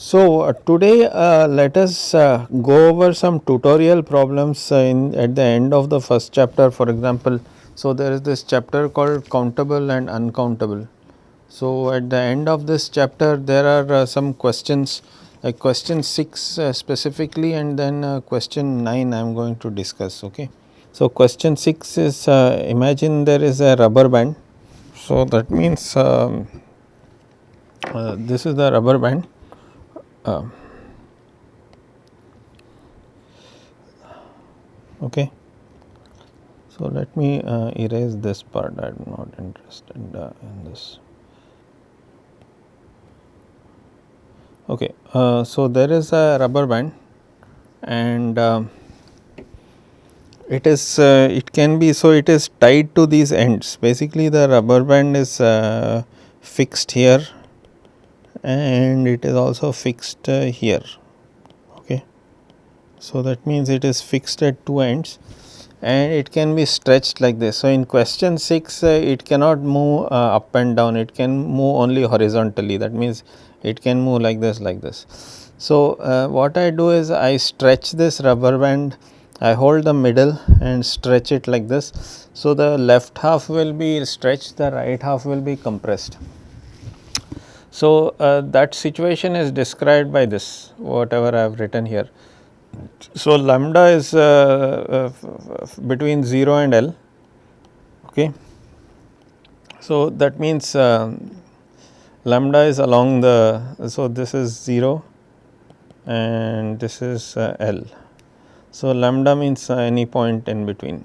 So, uh, today uh, let us uh, go over some tutorial problems uh, in at the end of the first chapter for example. So, there is this chapter called countable and uncountable. So, at the end of this chapter there are uh, some questions like question 6 uh, specifically and then question 9 I am going to discuss. Okay. So, question 6 is imagine there is a rubber band. So, that means um, this is the rubber band uh, okay. So, let me uh, erase this part I am not interested uh, in this. Okay. Uh, so, there is a rubber band and um, it is uh, it can be so it is tied to these ends basically the rubber band is uh, fixed here and it is also fixed uh, here. Okay. So that means it is fixed at two ends and it can be stretched like this. So in question 6 uh, it cannot move uh, up and down. It can move only horizontally. That means it can move like this like this. So uh, what i do is i stretch this rubber band. I hold the middle and stretch it like this. So, the left half will be stretched, the right half will be compressed. So, uh, that situation is described by this whatever I have written here. So, lambda is uh, uh, between 0 and L. Okay. So, that means um, lambda is along the, so this is 0 and this is uh, L. So, lambda means any point in between.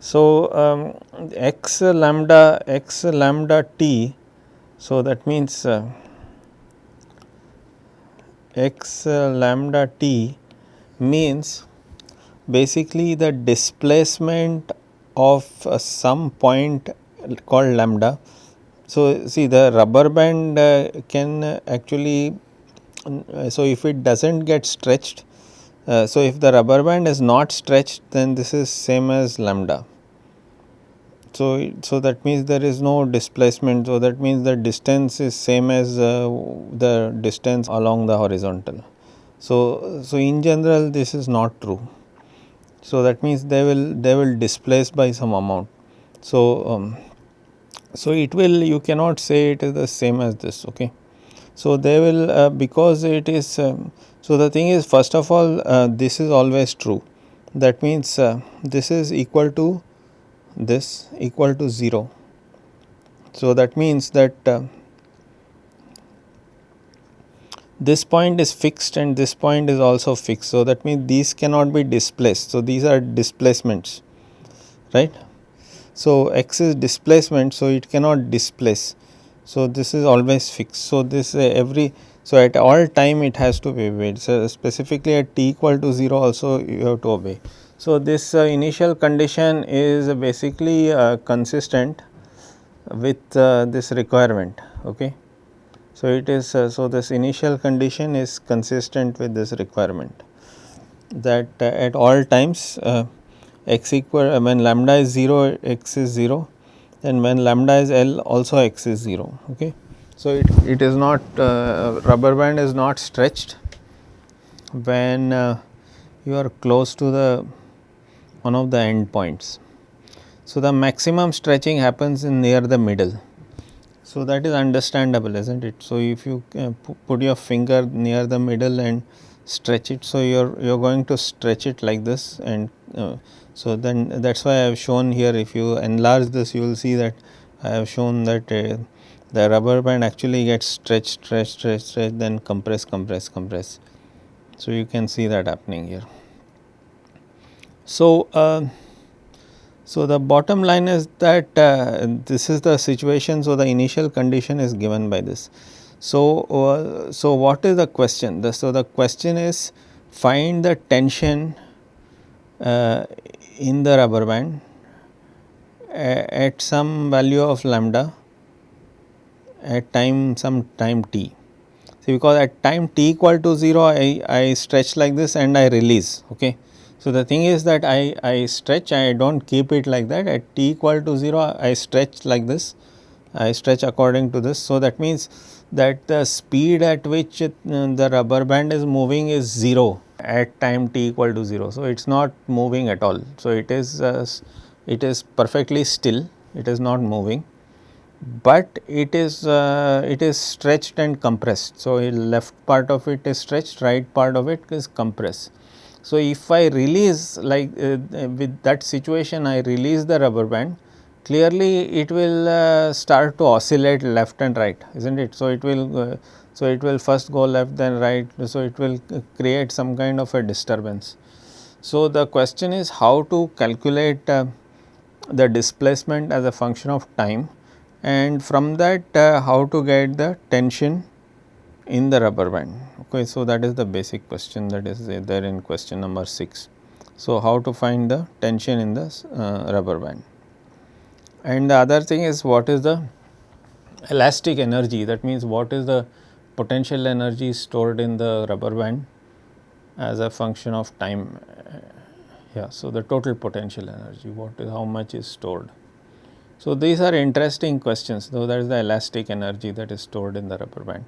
So, um, x lambda x lambda t so, that means uh, x uh, lambda t means basically the displacement of uh, some point called lambda. So, see the rubber band uh, can actually, uh, so if it does not get stretched, uh, so if the rubber band is not stretched then this is same as lambda. So, so that means there is no displacement. So, that means the distance is same as uh, the distance along the horizontal. So, so in general this is not true. So, that means they will they will displace by some amount. So, um, so it will you cannot say it is the same as this. Okay. So, they will uh, because it is um, so the thing is first of all uh, this is always true that means uh, this is equal to this equal to 0. So, that means that uh, this point is fixed and this point is also fixed. So, that means these cannot be displaced. So, these are displacements right. So, x is displacement. So, it cannot displace. So, this is always fixed. So, this uh, every so at all time it has to be obeyed. So, specifically at t equal to 0 also you have to obey. So, this uh, initial condition is basically uh, consistent with uh, this requirement. Okay. So, it is uh, so this initial condition is consistent with this requirement that uh, at all times uh, x equal when lambda is 0 x is 0 and when lambda is L also x is 0. Okay. So, it, it is not rubber band is not stretched when you are close to the one of the end points. So, the maximum stretching happens in near the middle. So, that is understandable is not it. So, if you uh, put your finger near the middle and stretch it. So, you are you are going to stretch it like this and uh, so then that is why I have shown here if you enlarge this you will see that I have shown that uh, the rubber band actually gets stretched stretched stretched stretched then compress compress compress. So, you can see that happening here. So, uh, so the bottom line is that uh, this is the situation. So, the initial condition is given by this. So, uh, so what is the question? The, so, the question is find the tension uh, in the rubber band at some value of lambda at time some time t. Because at time t equal to 0 I, I stretch like this and I release. Okay. So, the thing is that I, I stretch I do not keep it like that at t equal to 0 I stretch like this I stretch according to this. So, that means that the speed at which it, uh, the rubber band is moving is 0 at time t equal to 0. So, it is not moving at all. So, it is uh, it is perfectly still it is not moving, but it is uh, it is stretched and compressed. So, left part of it is stretched right part of it is compressed. So, if I release like uh, with that situation I release the rubber band clearly it will uh, start to oscillate left and right is not it. So, it will uh, so it will first go left then right so it will create some kind of a disturbance. So, the question is how to calculate uh, the displacement as a function of time and from that uh, how to get the tension in the rubber band. Okay, so, that is the basic question that is there in question number 6. So, how to find the tension in the uh, rubber band. And the other thing is what is the elastic energy that means what is the potential energy stored in the rubber band as a function of time. Yeah, so the total potential energy what is how much is stored. So, these are interesting questions though that is the elastic energy that is stored in the rubber band.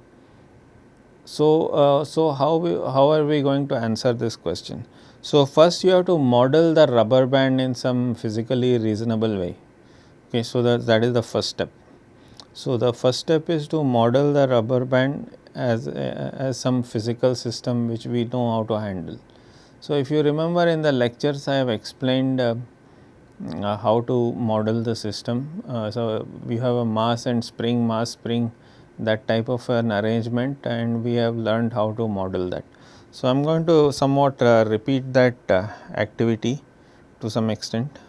So, uh, so how we, how are we going to answer this question? So, first you have to model the rubber band in some physically reasonable way. Okay, so that, that is the first step. So, the first step is to model the rubber band as, as some physical system which we know how to handle. So, if you remember in the lectures I have explained uh, uh, how to model the system. Uh, so, we have a mass and spring, mass spring that type of an arrangement and we have learned how to model that. So, I am going to somewhat uh, repeat that uh, activity to some extent.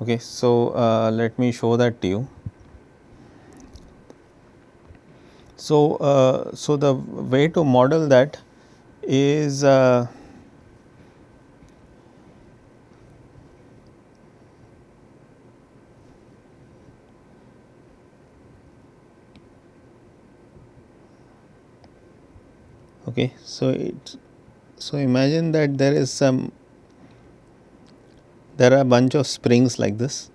Okay, so, uh, let me show that to you. So, uh, so the way to model that is uh, okay so it so imagine that there is some there are a bunch of springs like this.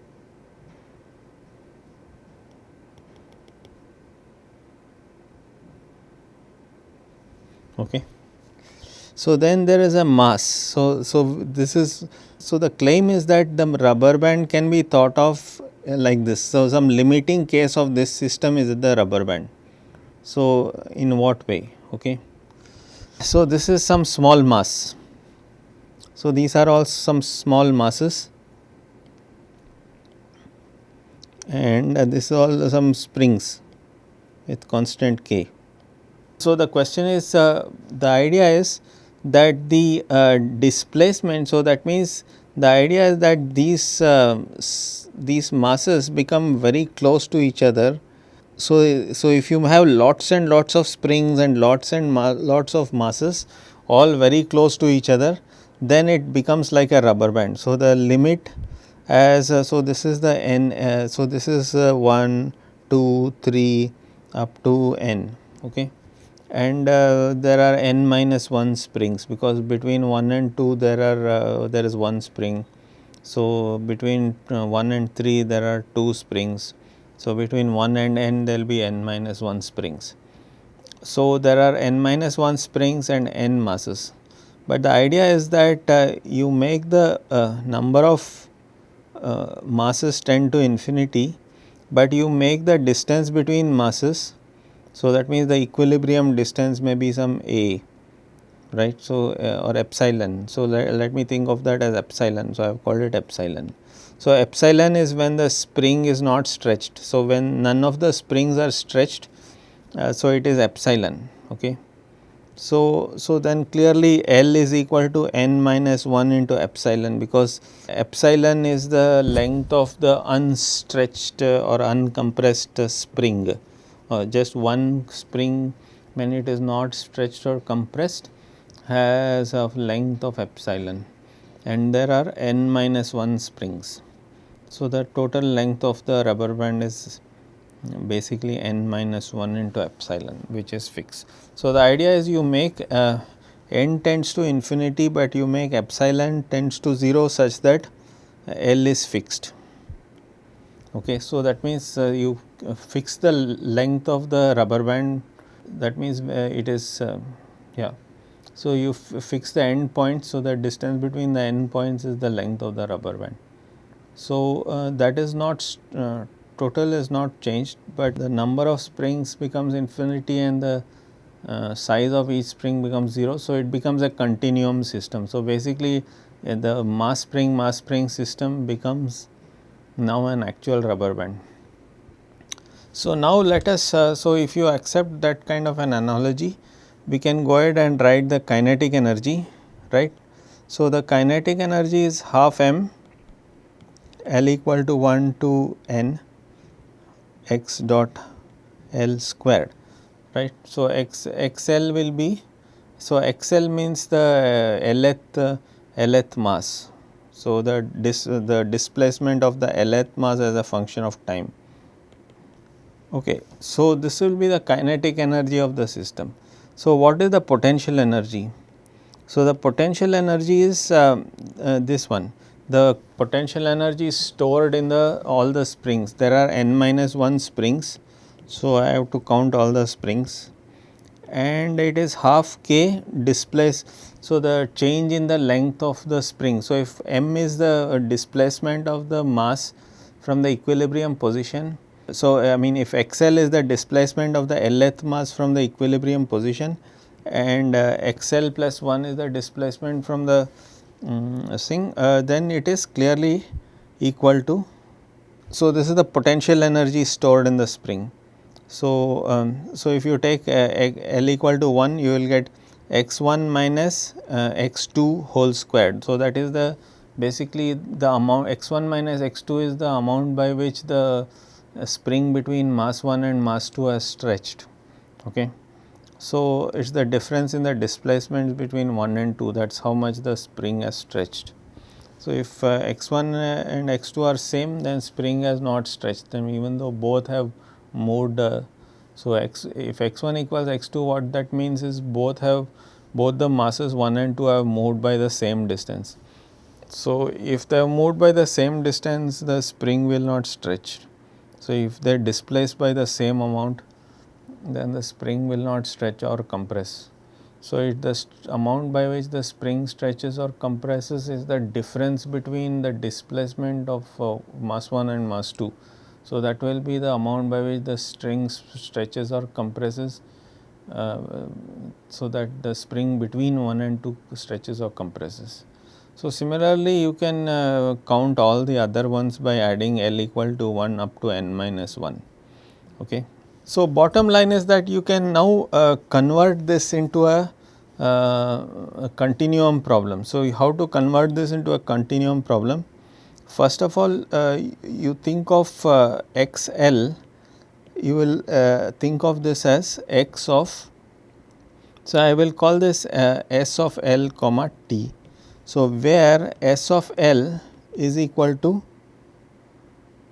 Okay. So, then there is a mass. So, so this is so the claim is that the rubber band can be thought of uh, like this. So, some limiting case of this system is the rubber band. So, in what way? Okay. So, this is some small mass so, these are all some small masses and uh, this is all some springs with constant k. So, the question is uh, the idea is that the uh, displacement. So, that means the idea is that these uh, these masses become very close to each other. So, so if you have lots and lots of springs and lots and lots of masses all very close to each other, then it becomes like a rubber band. So, the limit as uh, so this is the n uh, so this is uh, 1 2 3 up to n okay? And uh, there are n minus 1 springs because between 1 and 2 there are uh, there is one spring. So between uh, 1 and 3 there are 2 springs so between 1 and n there will be n minus 1 springs so there are n minus 1 springs and n masses but the idea is that uh, you make the uh, number of uh, masses tend to infinity, but you make the distance between masses. So, that means the equilibrium distance may be some a right. So, uh, or epsilon. So, let, let me think of that as epsilon. So, I have called it epsilon. So, epsilon is when the spring is not stretched. So, when none of the springs are stretched, uh, so it is epsilon. Okay. So, so then clearly L is equal to n minus 1 into epsilon because epsilon is the length of the unstretched or uncompressed spring. Uh, just one spring when it is not stretched or compressed has a length of epsilon and there are n minus 1 springs. So, the total length of the rubber band is basically n minus 1 into epsilon which is fixed. So, the idea is you make uh, n tends to infinity, but you make epsilon tends to 0 such that L is fixed. Okay, so that means uh, you fix the length of the rubber band that means uh, it is uh, yeah. So, you fix the end point so the distance between the end points is the length of the rubber band. So, uh, that is not uh, total is not changed, but the number of springs becomes infinity and the size of each spring becomes 0. So, it becomes a continuum system. So, basically the mass spring mass spring system becomes now an actual rubber band. So, now let us, uh, so if you accept that kind of an analogy, we can go ahead and write the kinetic energy, right. So, the kinetic energy is half m L equal to 1 to n x dot L squared, right. So, x x L will be, so x L means the Lth, uh, Lth mass, so, the, dis, the displacement of the Lth mass as a function of time. Okay. So, this will be the kinetic energy of the system. So, what is the potential energy? So, the potential energy is uh, uh, this one. The potential energy is stored in the all the springs. There are n minus 1 springs. So, I have to count all the springs and it is half k displace. So, the change in the length of the spring. So, if m is the displacement of the mass from the equilibrium position. So, I mean if xl is the displacement of the lth mass from the equilibrium position and uh, xl plus 1 is the displacement from the um, thing, uh, then it is clearly equal to. So, this is the potential energy stored in the spring. So, um, so if you take uh, L equal to 1 you will get x 1 minus uh, x 2 whole squared. So, that is the basically the amount x 1 minus x 2 is the amount by which the uh, spring between mass 1 and mass 2 has stretched. Okay. So, it is the difference in the displacements between 1 and 2 that is how much the spring has stretched. So, if uh, x 1 uh, and x 2 are same then spring has not stretched them even though both have moved. Uh, so, x if x 1 equals x 2 what that means is both have both the masses 1 and 2 have moved by the same distance. So, if they have moved by the same distance the spring will not stretch. So, if they are displaced by the same amount then the spring will not stretch or compress. So, the amount by which the spring stretches or compresses is the difference between the displacement of uh, mass 1 and mass 2. So, that will be the amount by which the string stretches or compresses uh, so that the spring between 1 and 2 stretches or compresses. So, similarly you can uh, count all the other ones by adding L equal to 1 up to n minus 1. Okay. So, bottom line is that you can now uh, convert this into a, uh, a continuum problem. So, how to convert this into a continuum problem? First of all, uh, you think of uh, XL, you will uh, think of this as x of, so I will call this uh, S of L comma T. So, where S of L is equal to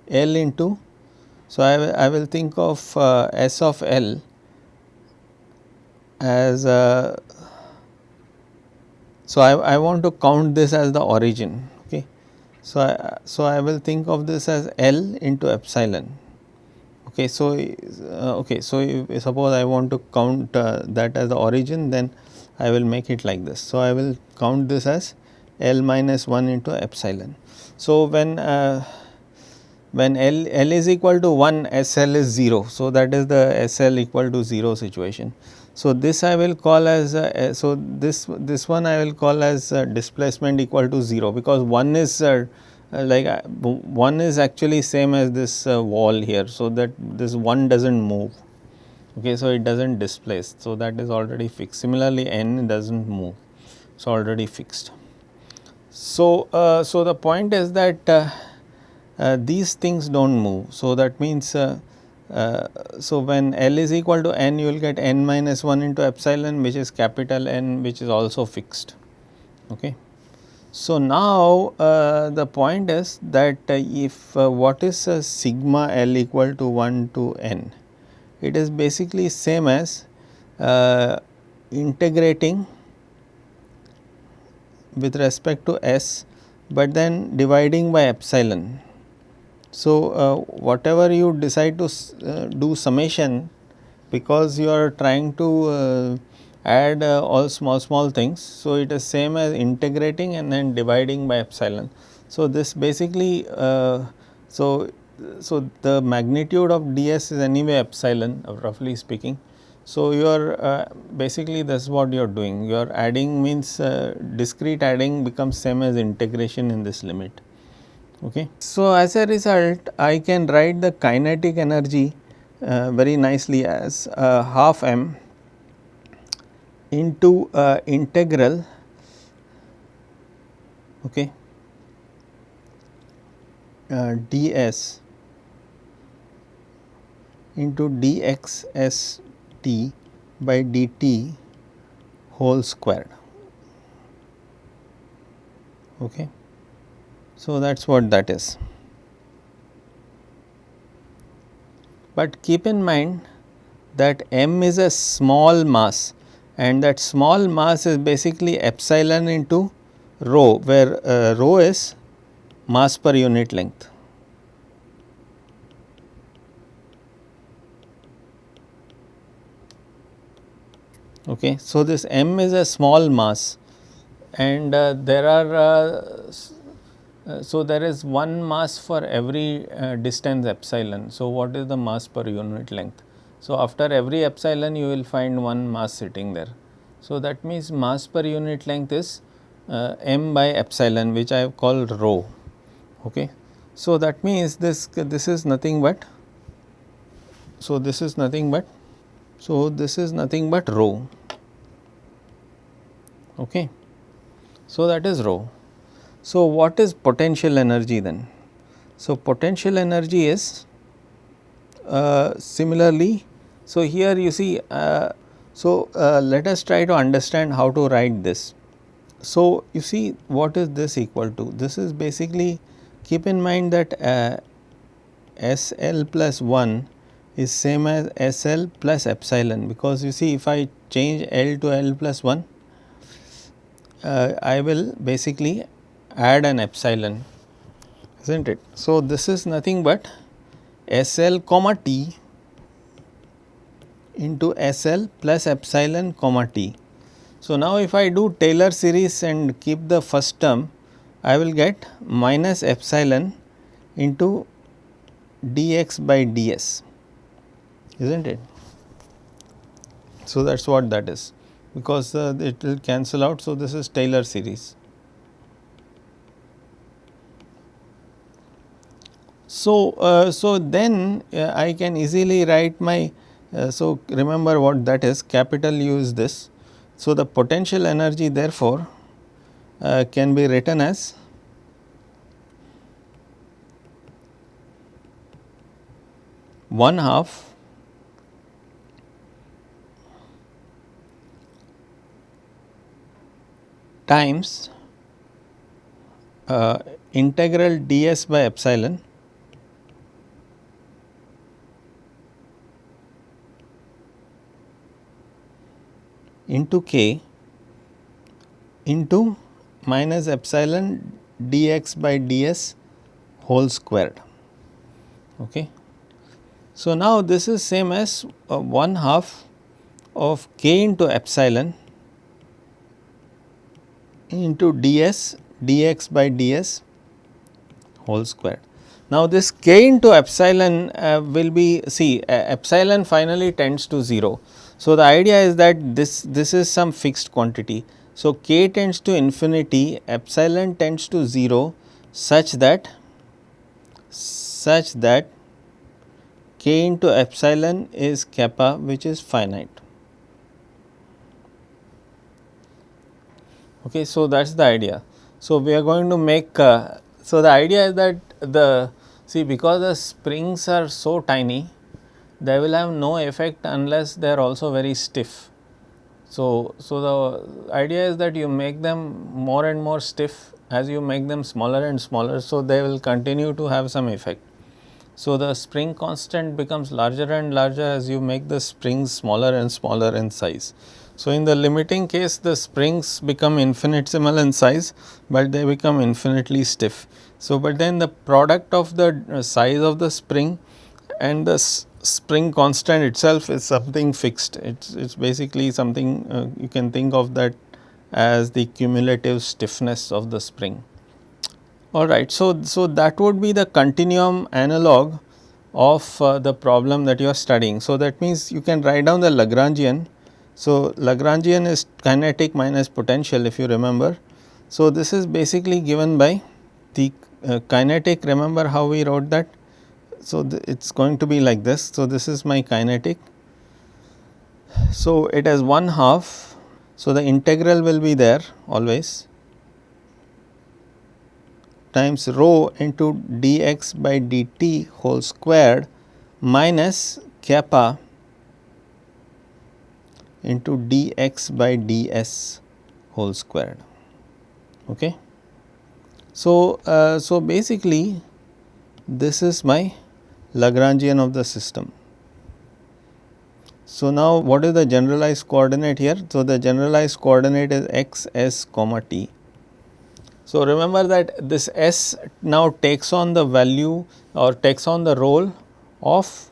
L into, so I, I will think of uh, S of L as, uh, so I, I want to count this as the origin okay. so, I, so I will think of this as L into epsilon. Okay, so uh, okay, so suppose I want to count uh, that as the origin, then I will make it like this. So I will count this as L minus 1 into epsilon. So when uh, when L, L is equal to 1, SL is 0. So that is the SL equal to 0 situation. So, this I will call as uh, so this this one I will call as uh, displacement equal to 0 because 1 is uh, uh like uh, 1 is actually same as this uh, wall here. So, that this 1 does not move okay. So, it does not displace. So, that is already fixed similarly n does not move. So, already fixed. So, so the point is that these things do not move. So, that means uh, so, when L is equal to n you will get n minus 1 into epsilon which is capital N which is also fixed. Okay. So, now uh, the point is that uh, if uh, what is sigma L equal to 1 to n, it is basically same as uh, integrating with respect to s, but then dividing by epsilon So, uh, whatever you decide to uh, do summation because you are trying to uh, add uh, all small small things. So, it is same as integrating and then dividing by epsilon. So, this basically uh, so so the magnitude of ds is anyway epsilon roughly speaking. So, you are uh, basically is what you are doing you are adding means discrete adding becomes same as integration in this limit. Okay. So, as a result I can write the kinetic energy uh, very nicely as uh, half m into uh, integral okay, uh, ds into dx t by dt whole squared. Okay. So, that is what that is. But keep in mind that m is a small mass and that small mass is basically epsilon into rho where uh, rho is mass per unit length. Okay. So, this m is a small mass and uh, there are uh, so there is one mass for every uh, distance epsilon. So, what is the mass per unit length? So, after every epsilon you will find one mass sitting there. So, that means mass per unit length is uh, m by epsilon which I have called rho. Okay. So, that means this this is nothing but so this is nothing but so this is nothing but rho. Okay. So, that is rho. So, what is potential energy then? So, potential energy is uh, similarly so, here you see, uh, so uh, let us try to understand how to write this. So, you see what is this equal to? This is basically keep in mind that uh, S L plus 1 is same as S L plus epsilon because you see if I change L to L plus 1, uh, I will basically add an epsilon is not it. So, this is nothing but S L comma T into SL plus epsilon comma t. So, now if I do Taylor series and keep the first term, I will get minus epsilon into dx by ds, is not it? So, that is what that is because uh, it will cancel out. So, this is Taylor series. So, uh, so then uh, I can easily write my uh, so, remember what that is capital U is this. So, the potential energy therefore, uh, can be written as one half times uh, integral ds by epsilon into k into minus epsilon dx by ds whole squared. Okay. So, now this is same as uh, 1 half of k into epsilon into ds dx by ds whole squared. Now, this k into epsilon uh, will be see uh, epsilon finally tends to 0. So, the idea is that this, this is some fixed quantity. So, k tends to infinity, epsilon tends to 0 such that such that k into epsilon is kappa which is finite. Okay, so that is the idea. So, we are going to make, uh, so the idea is that the, see because the springs are so tiny, they will have no effect unless they are also very stiff. So, so the idea is that you make them more and more stiff as you make them smaller and smaller. So, they will continue to have some effect. So, the spring constant becomes larger and larger as you make the springs smaller and smaller in size. So, in the limiting case the springs become infinitesimal in size, but they become infinitely stiff. So, but then the product of the uh, size of the spring and the spring constant itself is something fixed. It's it's basically something uh, you can think of that as the cumulative stiffness of the spring. All right. So, so that would be the continuum analog of uh, the problem that you are studying. So, that means you can write down the Lagrangian. So, Lagrangian is kinetic minus potential if you remember. So, this is basically given by the uh, kinetic remember how we wrote that. So, it is going to be like this. So, this is my kinetic. So, it has 1 half. So, the integral will be there always times rho into dx by dt whole squared minus kappa into dx by ds whole squared. Okay. So, uh, so basically this is my Lagrangian of the system. So, now what is the generalized coordinate here? So, the generalized coordinate is x s comma t so, remember that this S now takes on the value or takes on the role of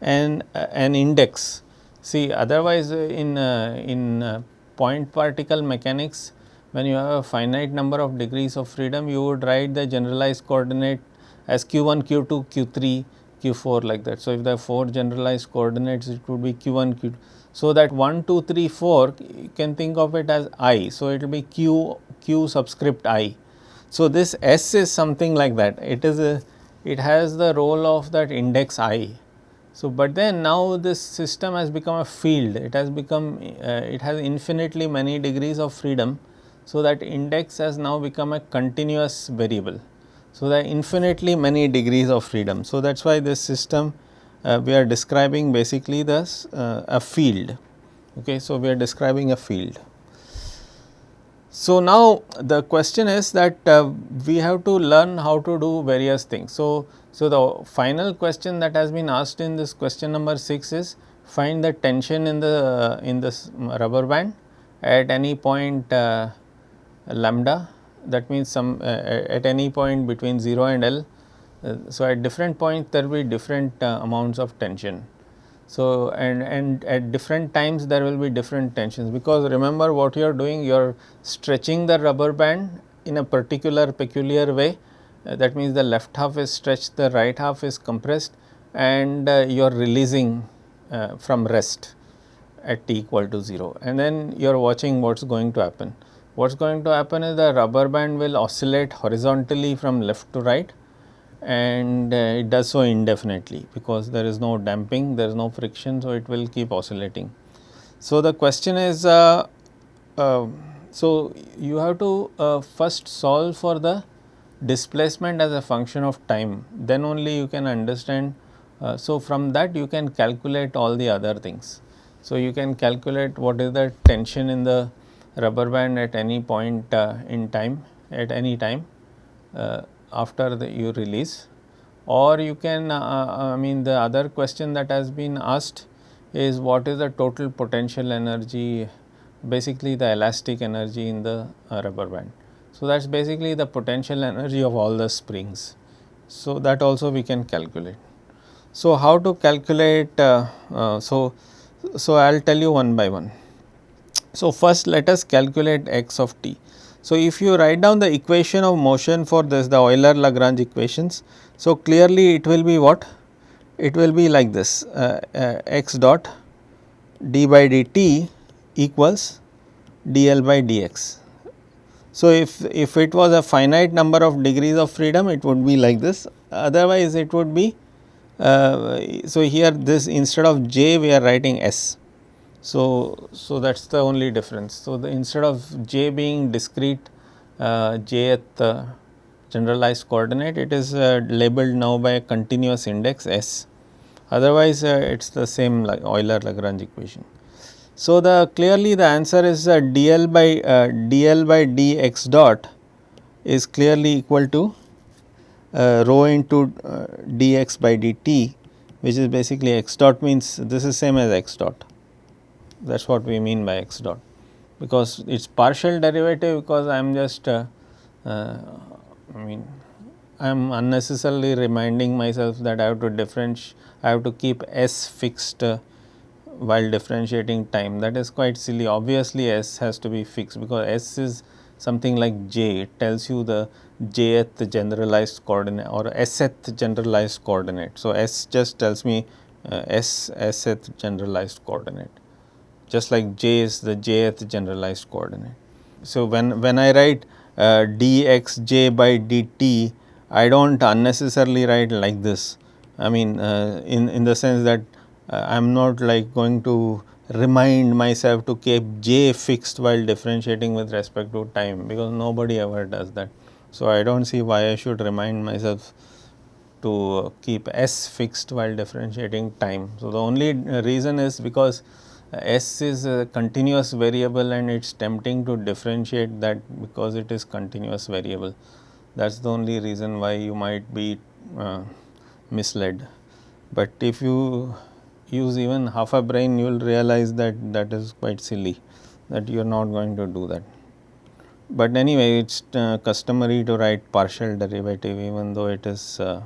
an, uh, an index. See otherwise in, uh, in uh, point particle mechanics when you have a finite number of degrees of freedom you would write the generalized coordinate as q1, q2, q3, q4 like that. So, if there are 4 generalized coordinates it would be q1, q2. So, that 1, 2, 3, 4 you can think of it as i. So, it will be q q subscript i. So, this S is something like that it is a it has the role of that index i. So, but then now this system has become a field it has become uh, it has infinitely many degrees of freedom. So, that index has now become a continuous variable. So, there are infinitely many degrees of freedom. So, that is why this system uh, we are describing basically this uh, a field. Okay. So, we are describing a field. So, now the question is that uh, we have to learn how to do various things. So, so the final question that has been asked in this question number 6 is find the tension in the uh, in this rubber band at any point uh, lambda that means some uh, at any point between 0 and L. Uh, so, at different points there will be different uh, amounts of tension. So, and, and at different times there will be different tensions because remember what you are doing you are stretching the rubber band in a particular peculiar way uh, that means the left half is stretched the right half is compressed and uh, you are releasing uh, from rest at t equal to 0 and then you are watching what is going to happen. What is going to happen is the rubber band will oscillate horizontally from left to right and uh, it does so indefinitely because there is no damping, there is no friction. So, it will keep oscillating. So, the question is, uh, uh, so you have to uh, first solve for the displacement as a function of time, then only you can understand. Uh, so, from that you can calculate all the other things. So, you can calculate what is the tension in the rubber band at any point uh, in time at any time after the you release or you can uh, uh, I mean the other question that has been asked is what is the total potential energy basically the elastic energy in the uh, rubber band. So, that is basically the potential energy of all the springs. So, that also we can calculate. So, how to calculate uh, uh, so so I will tell you one by one. So, first let us calculate x of t. So, if you write down the equation of motion for this the Euler Lagrange equations. So, clearly it will be what? It will be like this uh, uh, x dot d by dt equals dl by dx. So, if, if it was a finite number of degrees of freedom it would be like this otherwise it would be uh, so here this instead of j we are writing s so, so that is the only difference. So, the instead of j being discrete uh, jth uh, generalized coordinate it is uh, labeled now by a continuous index s otherwise uh, it is the same like Euler Lagrange equation. So, the clearly the answer is uh, dl by uh, dl by dx dot is clearly equal to rho into dx by dt which is basically x dot means this is same as x dot that is what we mean by x dot. Because it is partial derivative because I am just uh, uh, I mean I am unnecessarily reminding myself that I have to differentiate I have to keep s fixed uh, while differentiating time. That is quite silly. Obviously s has to be fixed because s is something like j. It tells you the jth generalized coordinate or sth generalized coordinate. So, s just tells me uh, s sth generalized coordinate just like j is the jth generalized coordinate. So, when, when I write uh, dxj by dt, I do not unnecessarily write like this. I mean uh, in, in the sense that uh, I am not like going to remind myself to keep j fixed while differentiating with respect to time because nobody ever does that. So, I do not see why I should remind myself to keep s fixed while differentiating time. So, the only reason is because s is a continuous variable and it is tempting to differentiate that because it is continuous variable. That is the only reason why you might be uh, misled. But if you use even half a brain you will realize that that is quite silly that you are not going to do that. But anyway it is uh, customary to write partial derivative even though it is uh,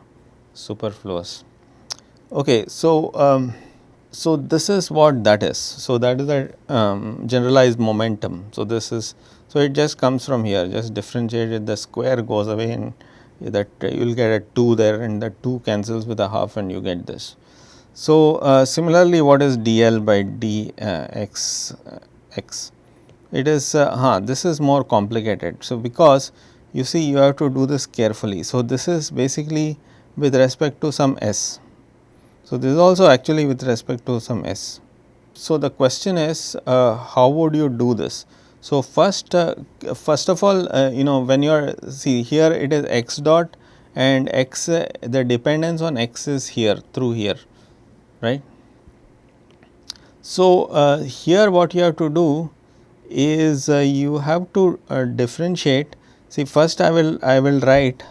superfluous. Okay, so, um, so, this is what that is. So, that is the um, generalized momentum. So, this is so it just comes from here just differentiate the square goes away and that uh, you will get a 2 there and the 2 cancels with a half and you get this. So, uh, similarly what is dl by dx uh, x? It is uh, huh, this is more complicated. So, because you see you have to do this carefully. So, this is basically with respect to some s so, this is also actually with respect to some s. So, the question is uh, how would you do this? So, first uh, first of all uh, you know when you are see here it is x dot and x uh, the dependence on x is here through here right. So, uh, here what you have to do is uh, you have to differentiate see first I will I will write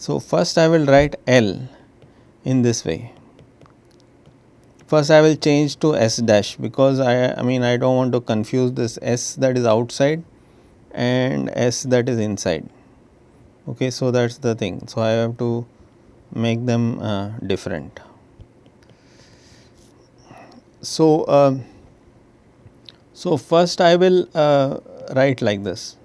So, first I will write L in this way. First I will change to S dash because I, I mean I do not want to confuse this S that is outside and S that is inside. Okay, so that is the thing. So, I have to make them uh, different. So, uh, so first I will uh, write like this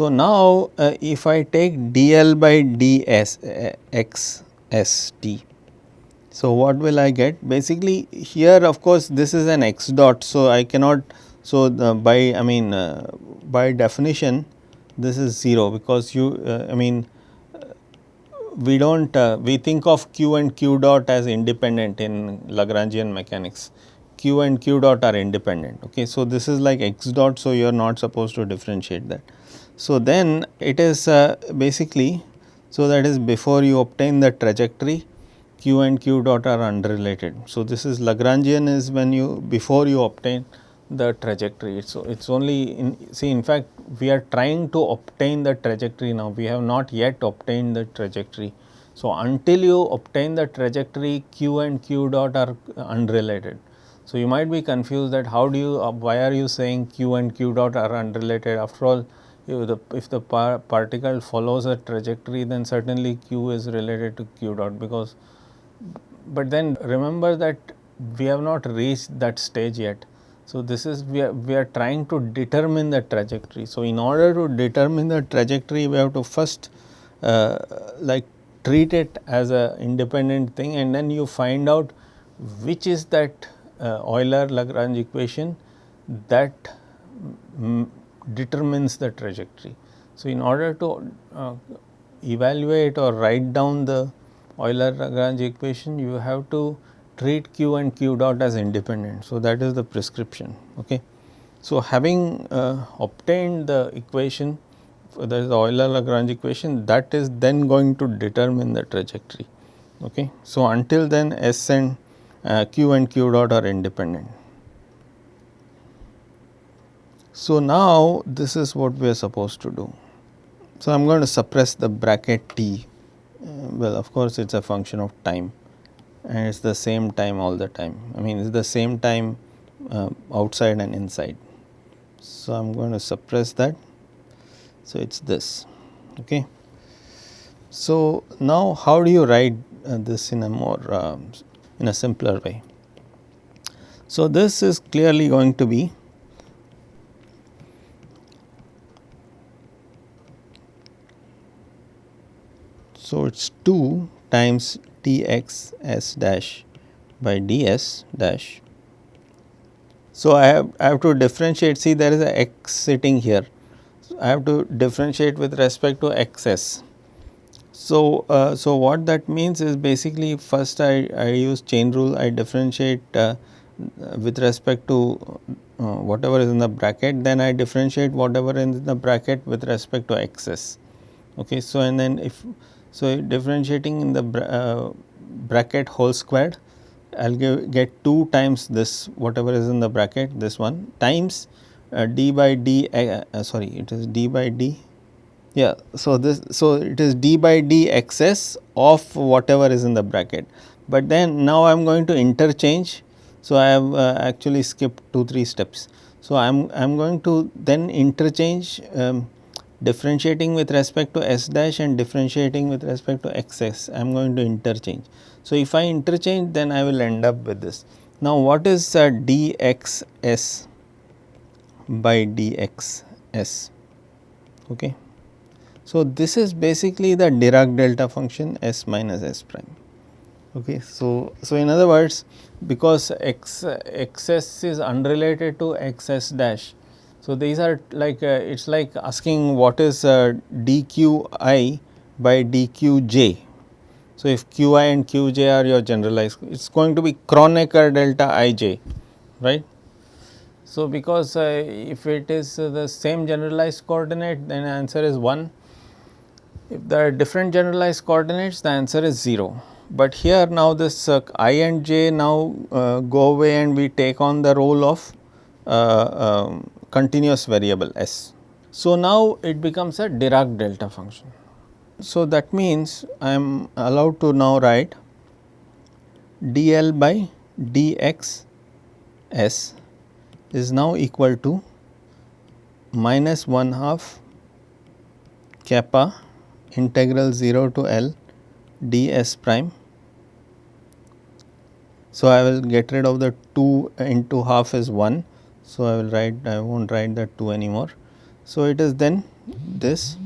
So, now uh, if I take dl by ds uh, x s t. So, what will I get? Basically here of course, this is an x dot. So, I cannot. So, by I mean uh, by definition this is 0 because you uh, I mean we do not uh, we think of q and q dot as independent in Lagrangian mechanics q and q dot are independent. Okay. So, this is like x dot. So, you are not supposed to differentiate that. So, then it is uh, basically so that is before you obtain the trajectory q and q dot are unrelated. So, this is Lagrangian is when you before you obtain the trajectory. So, it is only in see in fact, we are trying to obtain the trajectory now we have not yet obtained the trajectory. So, until you obtain the trajectory q and q dot are unrelated. So, you might be confused that how do you uh, why are you saying q and q dot are unrelated after all if the, if the par particle follows a trajectory then certainly q is related to q dot because but then remember that we have not reached that stage yet. So, this is we are, we are trying to determine the trajectory. So, in order to determine the trajectory we have to first uh, like treat it as a independent thing and then you find out which is that uh, Euler Lagrange equation that determines the trajectory. So, in order to uh, evaluate or write down the Euler Lagrange equation, you have to treat q and q dot as independent. So, that is the prescription. Okay. So, having uh, obtained the equation that is the Euler Lagrange equation that is then going to determine the trajectory. Okay. So, until then S and uh, q and q dot are independent. So, now this is what we are supposed to do. So, I am going to suppress the bracket t uh, well of course, it is a function of time and it is the same time all the time. I mean it is the same time uh, outside and inside. So, I am going to suppress that. So, it is this. Okay. So, now how do you write uh, this in a more uh, in a simpler way? So, this is clearly going to be So, it is 2 times T x s dash by d s dash. So, I have I have to differentiate see there is a x sitting here. So, I have to differentiate with respect to x s. So, uh, so what that means is basically first I, I use chain rule I differentiate uh, with respect to uh, whatever is in the bracket then I differentiate whatever in the bracket with respect to x s. Okay. So, and then if so, differentiating in the bra uh, bracket whole squared I will get 2 times this whatever is in the bracket this one times uh, d by d uh, uh, sorry it is d by d yeah. So, this so it is d by d x s of whatever is in the bracket, but then now I am going to interchange. So, I have uh, actually skipped 2 3 steps. So, I am I am going to then interchange um, differentiating with respect to s dash and differentiating with respect to x s I am going to interchange. So, if I interchange then I will end up with this. Now, what is uh, dx s by dx s? Okay. So, this is basically the Dirac delta function s minus s prime. Okay. So, so in other words because x x s is unrelated to x s dash so, these are like uh, it is like asking what is uh, dqi by dqj. So, if qi and qj are your generalized it is going to be Kronecker delta ij right. So, because uh, if it is uh, the same generalized coordinate then answer is 1 if there are different generalized coordinates the answer is 0. But here now this uh, i and j now uh, go away and we take on the role of um, continuous variable s. So, now it becomes a Dirac delta function. So, that means I am allowed to now write dl by dx s is now equal to minus 1 half kappa integral 0 to L ds prime. So, I will get rid of the 2 into half is 1 so, I will write I will not write that 2 anymore. So, it is then this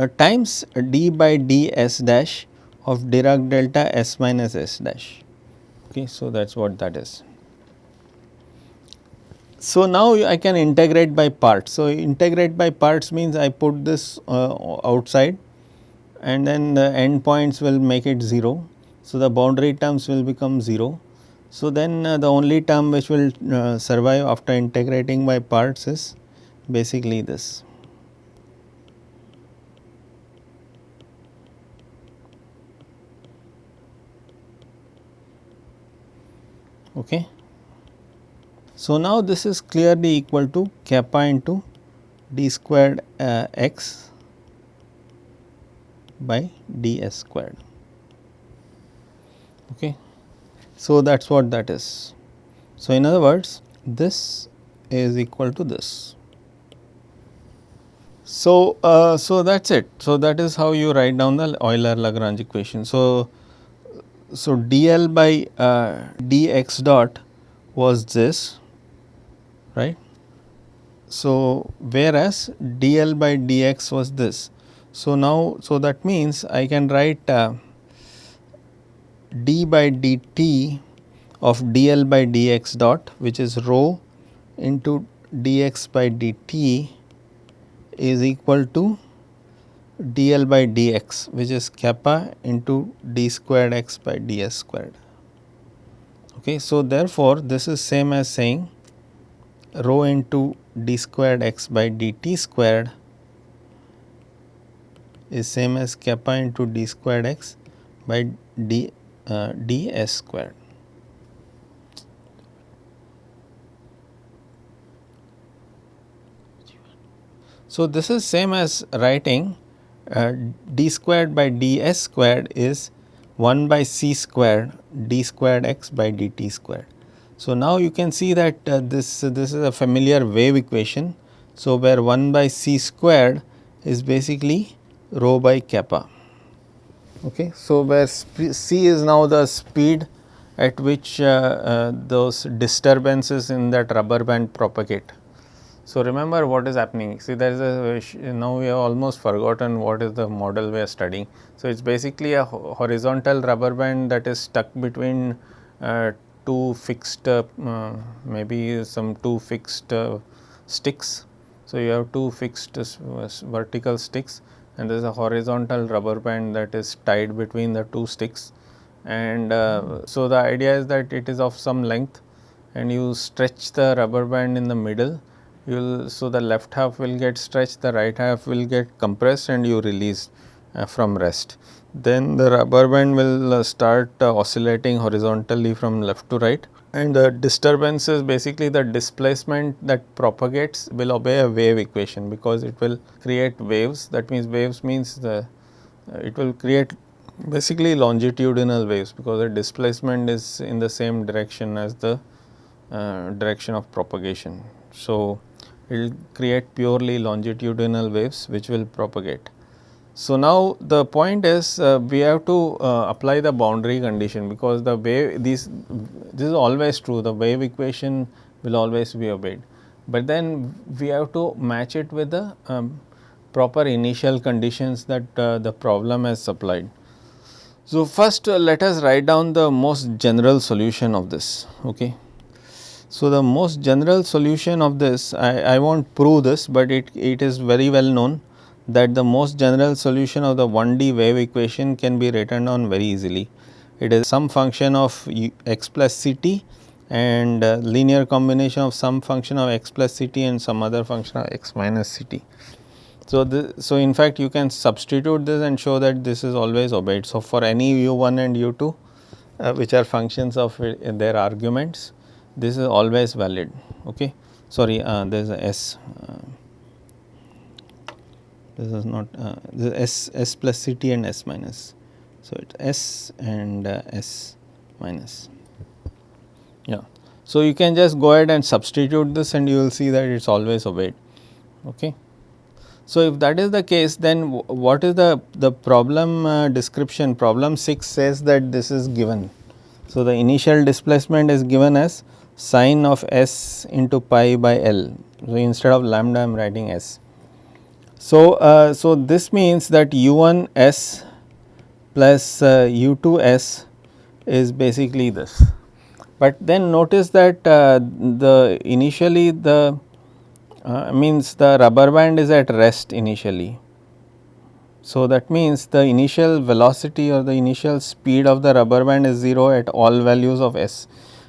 uh, times d by d s dash of Dirac delta s minus s dash. Okay, so, that is what that is. So, now I can integrate by parts. So, integrate by parts means I put this uh, outside and then the end points will make it 0. So, the boundary terms will become 0. So, then uh, the only term which will uh, survive after integrating by parts is basically this. Okay. So, now this is clearly equal to kappa into d squared uh, x by ds squared. Okay. So, that is what that is. So, in other words this is equal to this. So, uh, so that is it. So, that is how you write down the Euler Lagrange equation. So, so dl by uh, dx dot was this right. So, whereas dl by dx was this. So, now so that means I can write uh, d by dt of dl by dx dot which is rho into dx by dt is equal to dl by dx which is kappa into d squared x by ds squared. Okay, so, therefore, this is same as saying rho into d squared x by dt squared is same as kappa into d squared x by d uh, ds squared. So, this is same as writing uh, d squared by ds squared is 1 by c squared d squared x by dt squared. So, now you can see that uh, this, uh, this is a familiar wave equation. So, where 1 by c squared is basically rho by kappa. Okay. So, where c is now the speed at which uh, uh, those disturbances in that rubber band propagate. So, remember what is happening see there is a now we have almost forgotten what is the model we are studying. So, it is basically a horizontal rubber band that is stuck between uh, two fixed uh, uh, maybe some two fixed uh, sticks. So, you have two fixed vertical sticks and there is a horizontal rubber band that is tied between the two sticks. And uh, so the idea is that it is of some length and you stretch the rubber band in the middle. You will so the left half will get stretched the right half will get compressed and you release uh, from rest. Then the rubber band will uh, start uh, oscillating horizontally from left to right and the disturbance is basically the displacement that propagates will obey a wave equation because it will create waves that means waves means the uh, it will create basically longitudinal waves because the displacement is in the same direction as the uh, direction of propagation. So, it will create purely longitudinal waves which will propagate. So, now the point is uh, we have to uh, apply the boundary condition because the wave these this is always true the wave equation will always be obeyed, but then we have to match it with the um, proper initial conditions that uh, the problem has supplied. So, first uh, let us write down the most general solution of this. Okay. So, the most general solution of this I, I will not prove this, but it, it is very well known that the most general solution of the 1D wave equation can be written down very easily. It is some function of x plus ct and uh, linear combination of some function of x plus ct and some other function of x minus ct. So, the, so in fact you can substitute this and show that this is always obeyed. So, for any u1 and u2 uh, which are functions of uh, their arguments this is always valid okay sorry uh, there is a s uh, this is not uh, this is S, S plus Ct and S minus. So, it S and uh, S minus yeah. So, you can just go ahead and substitute this and you will see that it is always obeyed. Okay. So, if that is the case then what is the, the problem uh, description problem 6 says that this is given. So, the initial displacement is given as sine of s into pi by L. So, instead of lambda I am writing s. So, uh, so this means that u1 s plus uh, u2 s is basically this. But then notice that uh, the initially the uh, means the rubber band is at rest initially. So, that means the initial velocity or the initial speed of the rubber band is 0 at all values of s.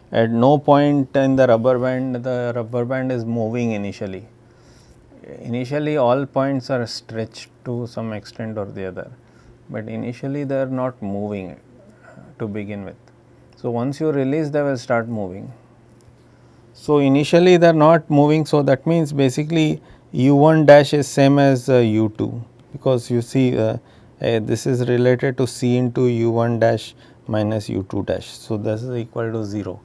At no point in the rubber band the rubber band is moving initially initially all points are stretched to some extent or the other, but initially they are not moving to begin with. So, once you release they will start moving. So, initially they are not moving. So, that means basically u 1 dash is same as uh, u 2 because you see uh, uh, this is related to c into u 1 dash minus u 2 dash. So, this is equal to 0.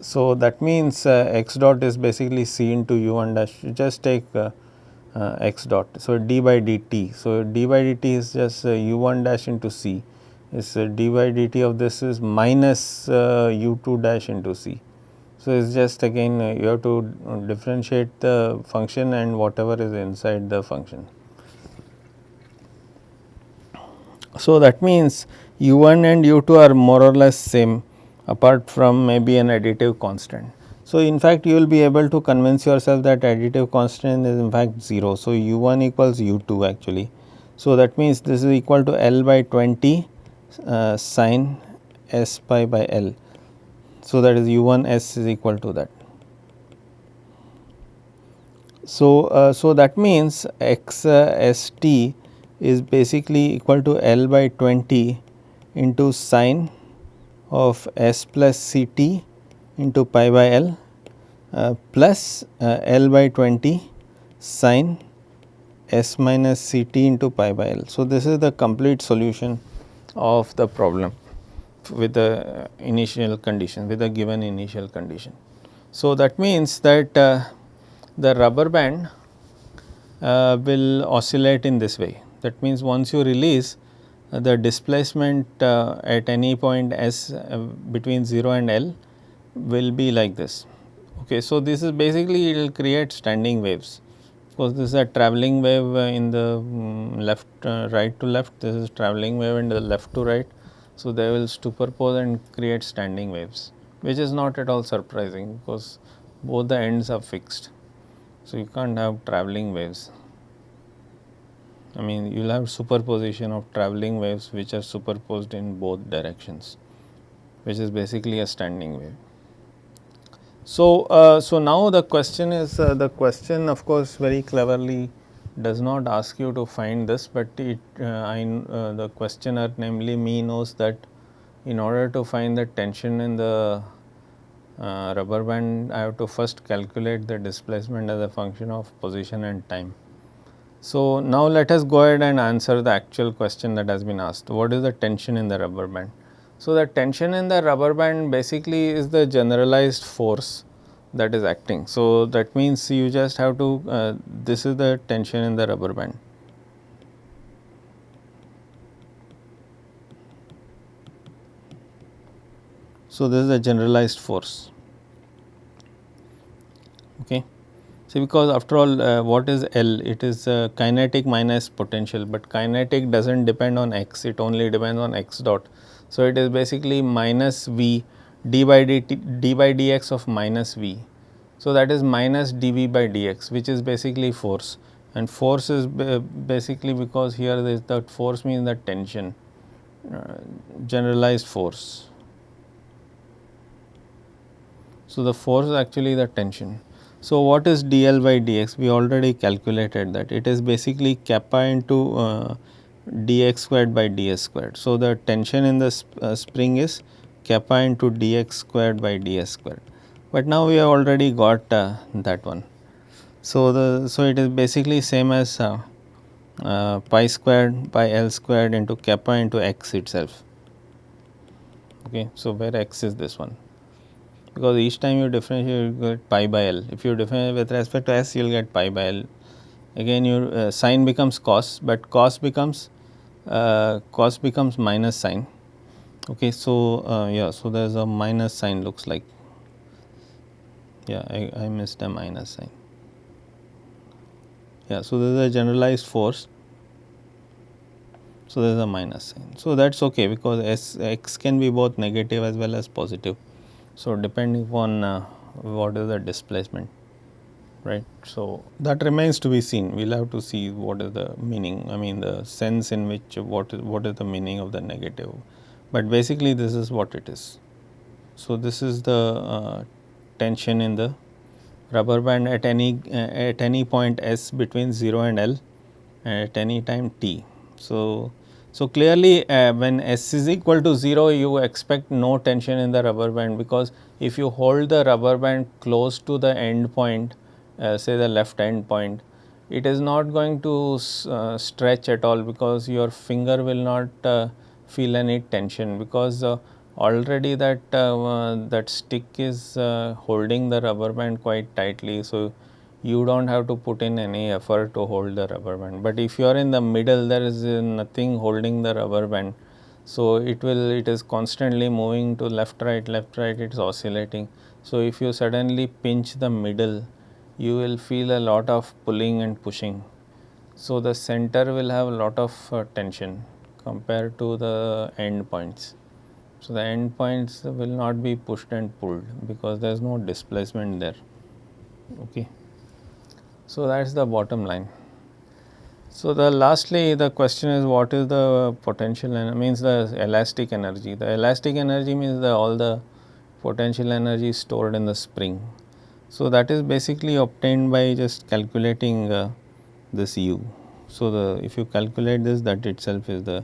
So, that means uh, x dot is basically c into u 1 dash you just take uh, uh, x dot. So, d by dt. So, d by dt is just u 1 dash into c is d by dt of this is minus u 2 dash into c. So, it is just again you have to differentiate the function and whatever is inside the function. So, that means u 1 and u 2 are more or less same apart from maybe an additive constant. So, in fact, you will be able to convince yourself that additive constant is in fact 0. So, u 1 equals u 2 actually. So, that means this is equal to L by 20 uh, sine s pi by L. So, that is u 1 s is equal to that. So, uh, so that means x uh, s t is basically equal to L by 20 into sine of S plus C t into pi by L uh, plus uh, L by 20 sine S minus C t into pi by L. So, this is the complete solution of the problem with the initial condition with the given initial condition. So, that means that uh, the rubber band uh, will oscillate in this way. That means, once you release the displacement uh, at any point s uh, between 0 and L will be like this. Okay. So, this is basically it will create standing waves because this is a travelling wave uh, in the um, left uh, right to left this is travelling wave in the left to right. So, they will superpose and create standing waves which is not at all surprising because both the ends are fixed. So, you can't have travelling waves. I mean you will have superposition of travelling waves which are superposed in both directions which is basically a standing wave. So, uh, so now the question is uh, the question of course very cleverly does not ask you to find this, but it uh, I, uh, the questioner namely me knows that in order to find the tension in the uh, rubber band I have to first calculate the displacement as a function of position and time. So, now let us go ahead and answer the actual question that has been asked what is the tension in the rubber band. So, the tension in the rubber band basically is the generalized force that is acting. So, that means you just have to uh, this is the tension in the rubber band. So, this is a generalized force. Okay. See because after all uh, what is L? It is uh, kinetic minus potential, but kinetic does not depend on x, it only depends on x dot. So, it is basically minus v d by dt, d by dx of minus v. So, that is minus dv by dx which is basically force and force is basically because here this that force means that tension uh, generalized force. So, the force is actually the tension. So, what is dl by dx? We already calculated that it is basically kappa into uh, dx squared by ds squared. So, the tension in the sp uh, spring is kappa into dx squared by ds squared, but now we have already got uh, that one. So, the so it is basically same as uh, uh pi squared by L squared into kappa into x itself. Okay. So, where x is this one because each time you differentiate you get pi by L. If you differentiate with respect to s you will get pi by L. Again your uh, sine becomes cos, but cos becomes uh, cos becomes minus sine. Okay, so uh, yeah, so there is a minus sign looks like. Yeah, I, I missed a minus sign. Yeah, so there is a generalized force. So there is a minus sign. So that's okay because s x can be both negative as well as positive. So depending upon uh, what is the displacement right. So, that remains to be seen we will have to see what is the meaning I mean the sense in which what is what is the meaning of the negative, but basically this is what it is. So, this is the uh, tension in the rubber band at any uh, at any point s between 0 and L at any time t. So, so clearly uh, when s is equal to 0 you expect no tension in the rubber band because if you hold the rubber band close to the end point uh, say the left end point, it is not going to uh, stretch at all because your finger will not uh, feel any tension because uh, already that uh, that stick is holding the rubber band quite tightly. So, you do not have to put in any effort to hold the rubber band, but if you are in the middle there is nothing holding the rubber band. So, it will it is constantly moving to left right left right it is oscillating. So, if you suddenly pinch the middle you will feel a lot of pulling and pushing. So, the center will have a lot of uh, tension compared to the end points. So, the end points will not be pushed and pulled because there is no displacement there. Okay. So, that is the bottom line. So, the lastly the question is what is the potential and means the elastic energy. The elastic energy means the all the potential energy stored in the spring. So, that is basically obtained by just calculating uh, this u So, the if you calculate this that itself is the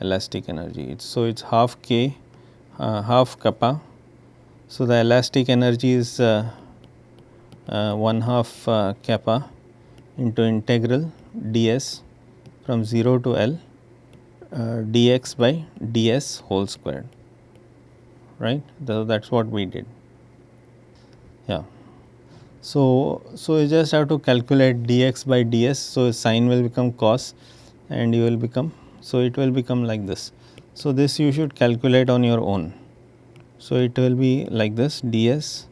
elastic energy. It's, so, it is half k uh, half kappa. So, the elastic energy is uh, 1 half uh, kappa into integral ds from 0 to L uh, dx by ds whole squared right that is what we did yeah. So, so you just have to calculate dx by ds. So, sine will become cos and you will become, so it will become like this. So, this you should calculate on your own. So, it will be like this ds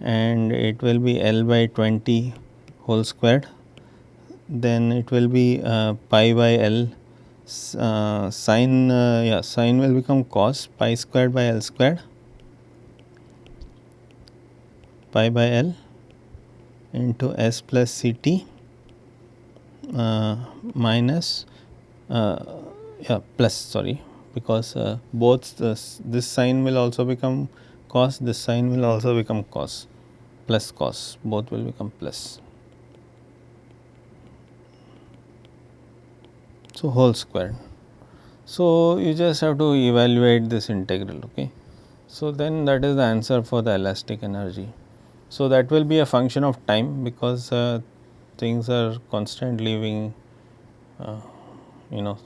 and it will be L by 20 whole squared. Then it will be uh, pi by L uh, sine uh, yeah sine will become cos pi squared by L squared pi by L into S plus C t uh, minus uh, yeah plus sorry because uh, both this, this sign will also become cos this sign will also become cos plus cos both will become plus. So, whole square. So, you just have to evaluate this integral. Okay. So, then that is the answer for the elastic energy. So, that will be a function of time because uh, things are constantly being uh, you know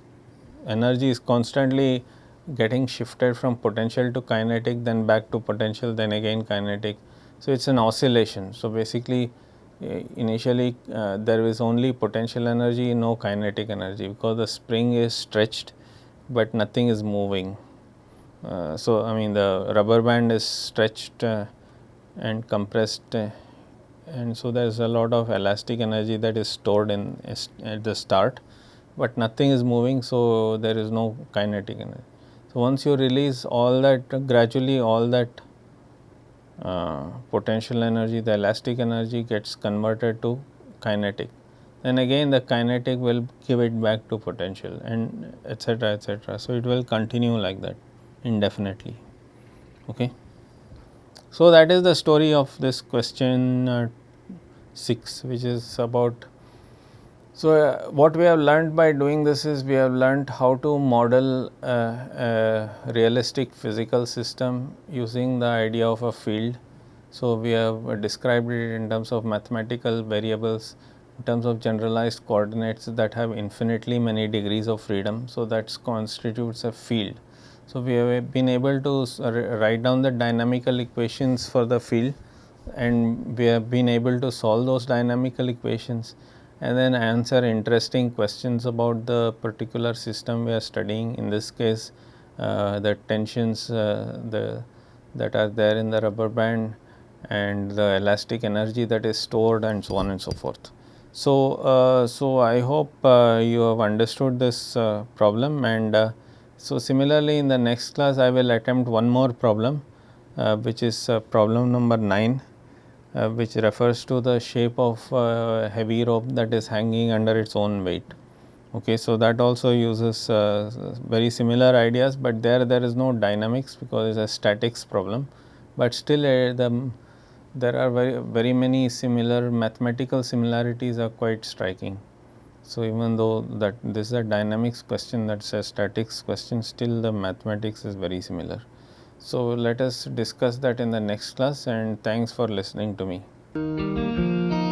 energy is constantly getting shifted from potential to kinetic then back to potential then again kinetic. So, it is an oscillation. So, basically uh, initially uh, there is only potential energy no kinetic energy because the spring is stretched, but nothing is moving. Uh, so, I mean the rubber band is stretched uh, and compressed uh, and so there is a lot of elastic energy that is stored in at the start, but nothing is moving. So, there is no kinetic energy. So, once you release all that gradually all that uh, potential energy the elastic energy gets converted to kinetic then again the kinetic will give it back to potential and etc etc. So, it will continue like that indefinitely. Okay. So, that is the story of this question uh, 6 which is about. So, uh, what we have learned by doing this is we have learned how to model uh, a realistic physical system using the idea of a field. So, we have described it in terms of mathematical variables in terms of generalized coordinates that have infinitely many degrees of freedom. So, that constitutes a field. So, we have been able to write down the dynamical equations for the field and we have been able to solve those dynamical equations and then answer interesting questions about the particular system we are studying. In this case, uh, the tensions uh, the, that are there in the rubber band and the elastic energy that is stored and so on and so forth. So, uh, so I hope uh, you have understood this uh, problem and uh, so, similarly in the next class I will attempt one more problem which is problem number 9 uh, which refers to the shape of uh, heavy rope that is hanging under its own weight. Okay, so, that also uses uh, very similar ideas, but there there is no dynamics because it is a statics problem, but still uh, the there are very very many similar mathematical similarities are quite striking. So, even though that this is a dynamics question that is a statics question still the mathematics is very similar. So, let us discuss that in the next class and thanks for listening to me.